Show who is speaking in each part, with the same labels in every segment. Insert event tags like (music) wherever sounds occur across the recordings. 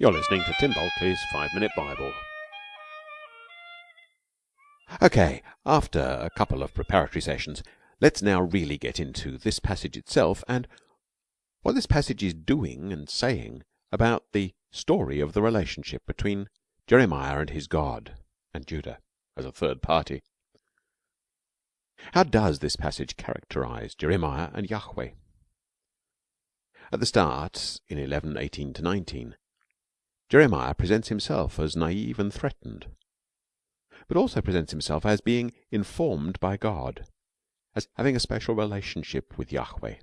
Speaker 1: You're listening to Tim Bulkeley's Five Minute Bible. Okay, after a couple of preparatory sessions, let's now really get into this passage itself and what this passage is doing and saying about the story of the relationship between Jeremiah and his God and Judah as a third party. How does this passage characterize Jeremiah and Yahweh? At the start, in 11, 18 to 19, Jeremiah presents himself as naive and threatened, but also presents himself as being informed by God, as having a special relationship with Yahweh.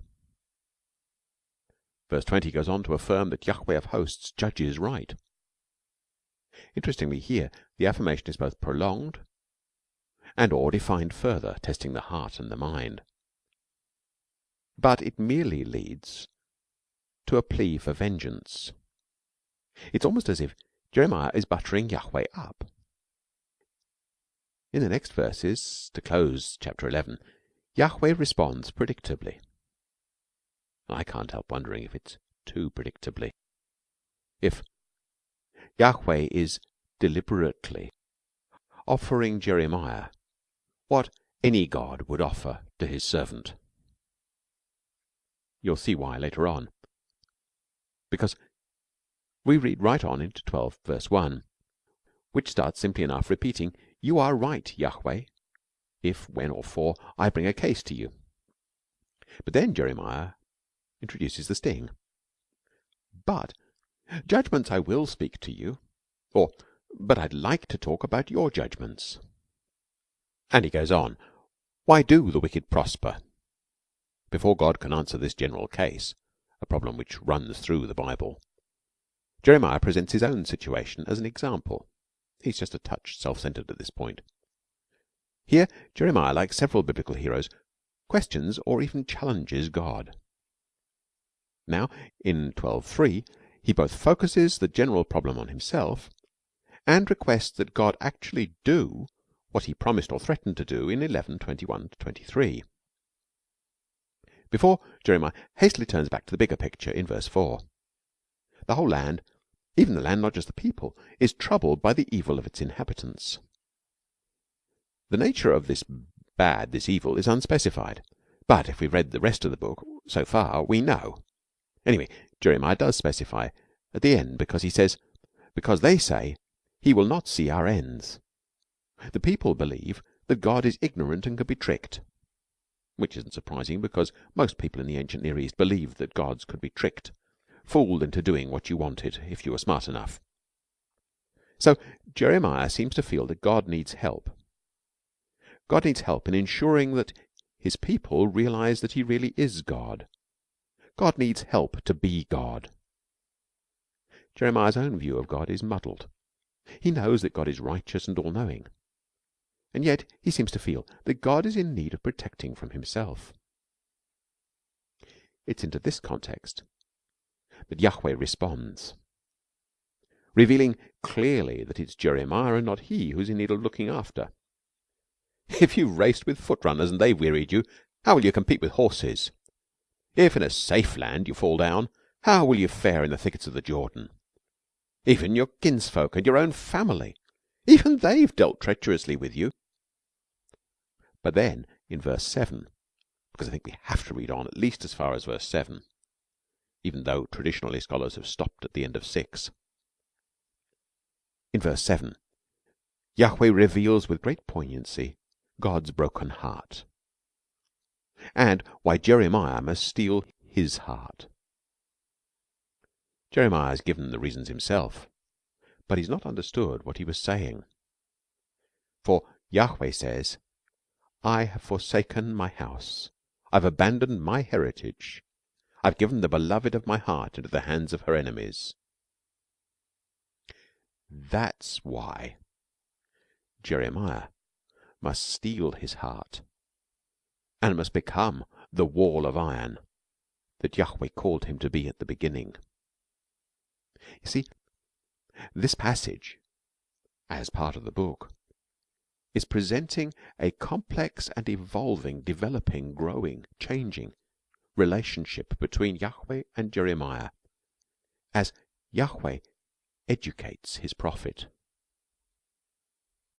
Speaker 1: Verse 20 goes on to affirm that Yahweh of hosts judges right. Interestingly, here the affirmation is both prolonged and or defined further, testing the heart and the mind. But it merely leads to a plea for vengeance. It's almost as if Jeremiah is buttering Yahweh up. In the next verses, to close chapter 11, Yahweh responds predictably. I can't help wondering if it's too predictably. If Yahweh is deliberately offering Jeremiah what any God would offer to his servant. You'll see why later on. Because we read right on into 12 verse 1, which starts simply enough repeating, You are right, Yahweh, if, when, or for I bring a case to you. But then Jeremiah introduces the sting. But judgments I will speak to you, or but I'd like to talk about your judgments. And he goes on, Why do the wicked prosper? Before God can answer this general case, a problem which runs through the Bible, Jeremiah presents his own situation as an example. He's just a touch self centered at this point. Here, Jeremiah, like several biblical heroes, questions or even challenges God. Now, in 12.3, he both focuses the general problem on himself and requests that God actually do what he promised or threatened to do in 11.21 to 23. Before Jeremiah hastily turns back to the bigger picture in verse 4. The whole land even the land, not just the people, is troubled by the evil of its inhabitants. The nature of this bad, this evil, is unspecified. But if we've read the rest of the book so far, we know. Anyway, Jeremiah does specify at the end because he says, Because they say, He will not see our ends. The people believe that God is ignorant and can be tricked. Which isn't surprising because most people in the ancient Near East believed that gods could be tricked fooled into doing what you wanted if you were smart enough. So Jeremiah seems to feel that God needs help. God needs help in ensuring that his people realize that he really is God. God needs help to be God. Jeremiah's own view of God is muddled. He knows that God is righteous and all knowing. And yet he seems to feel that God is in need of protecting from himself. It's into this context that Yahweh responds, revealing clearly that it's Jeremiah and not he who's in need of looking after. (laughs) If you've raced with foot runners and they've wearied you, how will you compete with horses? If in a safe land you fall down, how will you fare in the thickets of the Jordan? Even your kinsfolk and your own family, even they've dealt treacherously with you. But then, in verse 7, because I think we have to read on at least as far as verse 7, even though traditionally scholars have stopped at the end of 6. In verse 7, Yahweh reveals with great poignancy God's broken heart and why Jeremiah must steel his heart. Jeremiah has given the reasons himself, but he's not understood what he was saying. For Yahweh says, I have forsaken my house, I've abandoned my heritage, I've given the beloved of my heart into the hands of her enemies. That's why Jeremiah must steel his heart and must become the wall of iron that Yahweh called him to be at the beginning. You see, this passage, as part of the book, is presenting a complex and evolving, developing, growing, changing relationship between Yahweh and Jeremiah as Yahweh educates his prophet.